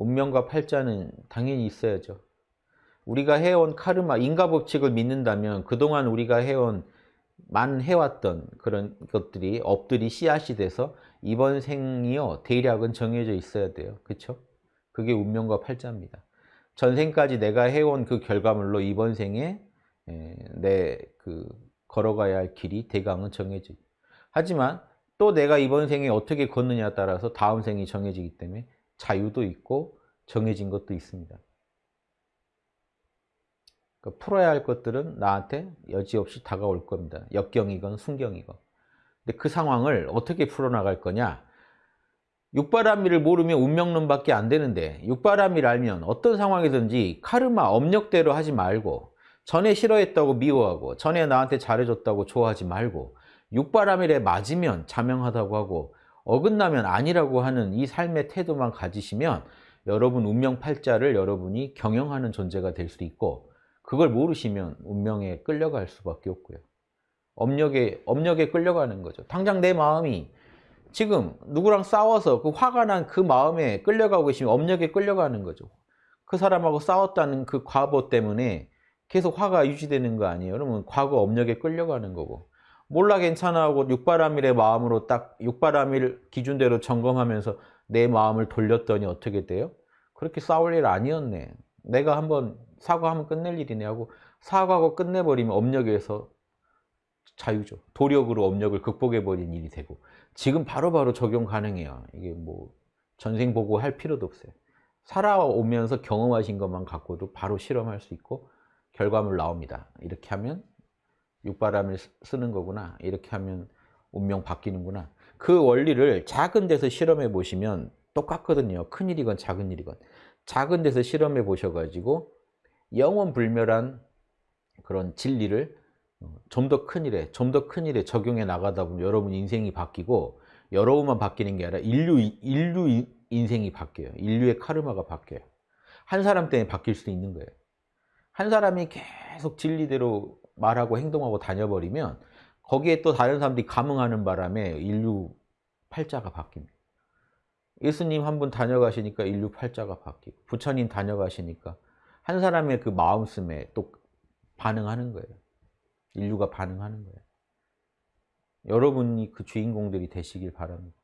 운명과 팔자는 당연히 있어야죠. 우리가 해온 카르마, 인과 법칙을 믿는다면 그동안 우리가 해온 만 해왔던 그런 것들이 업들이 씨앗이 돼서 이번 생이요 대략은 정해져 있어야 돼요. 그렇죠? 그게 운명과 팔자입니다. 전생까지 내가 해온 그 결과물로 이번 생에 내 그 걸어가야 할 길이 대강은 정해져. 하지만 또 내가 이번 생에 어떻게 걷느냐에 따라서 다음 생이 정해지기 때문에 자유도 있고 정해진 것도 있습니다. 그러니까 풀어야 할 것들은 나한테 여지없이 다가올 겁니다. 역경이건 순경이건. 근데 그 상황을 어떻게 풀어나갈 거냐? 육바라밀을 모르면 운명론밖에 안 되는데 육바라밀 알면 어떤 상황이든지 카르마, 업력대로 하지 말고 전에 싫어했다고 미워하고 전에 나한테 잘해줬다고 좋아하지 말고 육바라밀에 맞으면 자명하다고 하고 어긋나면 아니라고 하는 이 삶의 태도만 가지시면 여러분 운명 팔자를 여러분이 경영하는 존재가 될수 있고 그걸 모르시면 운명에 끌려갈 수밖에 없고요. 업력에, 업력에 끌려가는 거죠. 당장 내 마음이 지금 누구랑 싸워서 그 화가 난 그 마음에 끌려가고 계시면 업력에 끌려가는 거죠. 그 사람하고 싸웠다는 그 과보 때문에 계속 화가 유지되는 거 아니에요. 그러면 과거 업력에 끌려가는 거고 몰라 괜찮아 하고 육바라밀의 마음으로 딱 육바라밀 기준대로 점검하면서 내 마음을 돌렸더니 어떻게 돼요? 그렇게 싸울 일 아니었네. 내가 한번 사과하면 끝낼 일이네 하고 사과하고 끝내버리면 업력에서 자유죠. 도력으로 업력을 극복해버린 일이 되고 지금 바로바로 바로 적용 가능해요. 이게 뭐 전생 보고 할 필요도 없어요. 살아오면서 경험하신 것만 갖고도 바로 실험할 수 있고 결과물 나옵니다. 이렇게 하면 육바람을 쓰는 거구나. 이렇게 하면 운명 바뀌는구나. 그 원리를 작은 데서 실험해 보시면 똑같거든요. 큰 일이건 작은 일이건. 작은 데서 실험해 보셔가지고 영원 불멸한 그런 진리를 어, 좀더 큰 일에, 좀 더 큰 일에 적용해 나가다 보면 여러분 인생이 바뀌고 여러분만 바뀌는 게 아니라 인류, 인류 인생이 바뀌어요. 인류의 카르마가 바뀌어요. 한 사람 때문에 바뀔 수 있는 거예요. 한 사람이 계속 진리대로 말하고 행동하고 다녀버리면 거기에 또 다른 사람들이 감흥하는 바람에 인류 팔자가 바뀝니다. 예수님 한 분 다녀가시니까 인류 팔자가 바뀌고 부처님 다녀가시니까 한 사람의 그 마음씀에 또 반응하는 거예요. 인류가 반응하는 거예요. 여러분이 그 주인공들이 되시길 바랍니다.